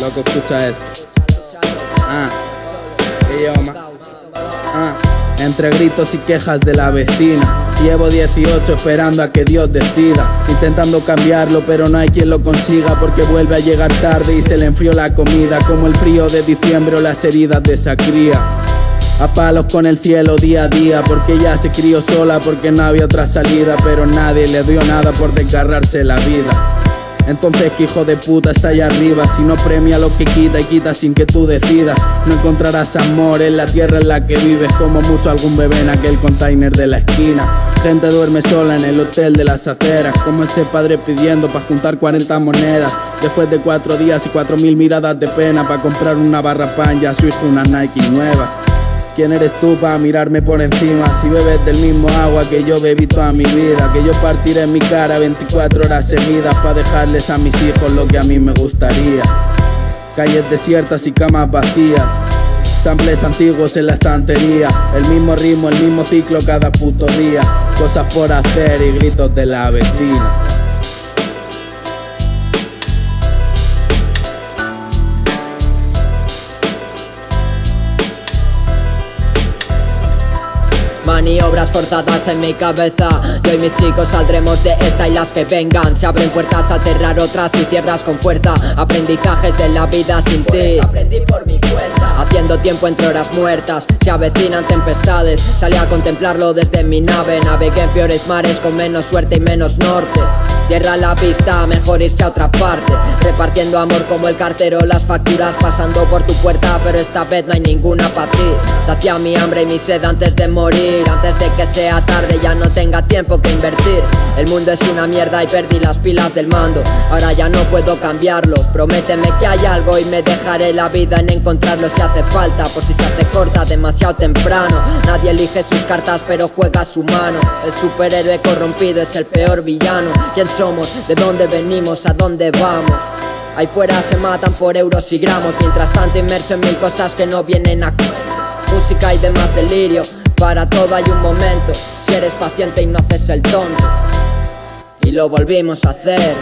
Loco, escucha esto. Ah, ah, entre gritos y quejas de la vecina. Llevo 18 esperando a que Dios decida. Intentando cambiarlo pero no hay quien lo consiga Porque vuelve a llegar tarde y se le enfrió la comida. Como el frío de diciembre o las heridas de esa cría. A palos con el cielo día a día Porque ya se crió sola porque no había otra salida Pero nadie le dio nada por desgarrarse la vida entonces que hijo de puta está allá arriba. Si no premia lo que quita y quita sin que tú decidas. No encontrarás amor en la tierra en la que vives Como mucho algún bebé en aquel container de la esquina. Gente duerme sola en el hotel de las aceras Como ese padre pidiendo para juntar 40 monedas. Después de cuatro días y cuatro mil miradas de pena Para comprar una barra pan y a su hijo unas Nike nuevas ¿Quién eres tú para mirarme por encima? Si bebes del mismo agua que yo bebí toda mi vida Que yo partiré en mi cara 24 horas seguidas Para dejarles a mis hijos lo que a mí me gustaría Calles desiertas y camas vacías Samples antiguos en la estantería El mismo ritmo, el mismo ciclo cada puto día Cosas por hacer y gritos de la vecina Maniobras forzadas en mi cabeza. Yo y mis chicos saldremos de esta y las que vengan. Se abren puertas al cerrar otras y cierras con fuerza. Aprendizajes de la vida sin ti. Pues aprendí por mi cuenta. Haciendo tiempo entre horas muertas Se avecinan tempestades. Salí a contemplarlo desde mi nave. Navegué en peores mares con menos suerte y menos norte. Tierra la pista, mejor irse a otra parte. Repartiendo amor como el cartero Las facturas pasando por tu puerta. Pero esta vez no hay ninguna para ti. Sacia mi hambre y mi sed antes de morir Antes de que sea tarde ya no tenga tiempo que invertir. El mundo es una mierda y perdí las pilas del mando. Ahora ya no puedo cambiarlo. Prométeme que hay algo y me dejaré la vida en encontrarlo si hace falta Por si se hace corta demasiado temprano. Nadie elige sus cartas pero juega su mano. El superhéroe corrompido es el peor villano. Somos, de dónde venimos, a dónde vamos. Ahí fuera se matan por euros y gramos, mientras tanto inmerso en mil cosas que no vienen a. Música y demás delirio, para todo hay un momento. Si eres paciente y no haces el tonto. Y lo volvimos a hacer.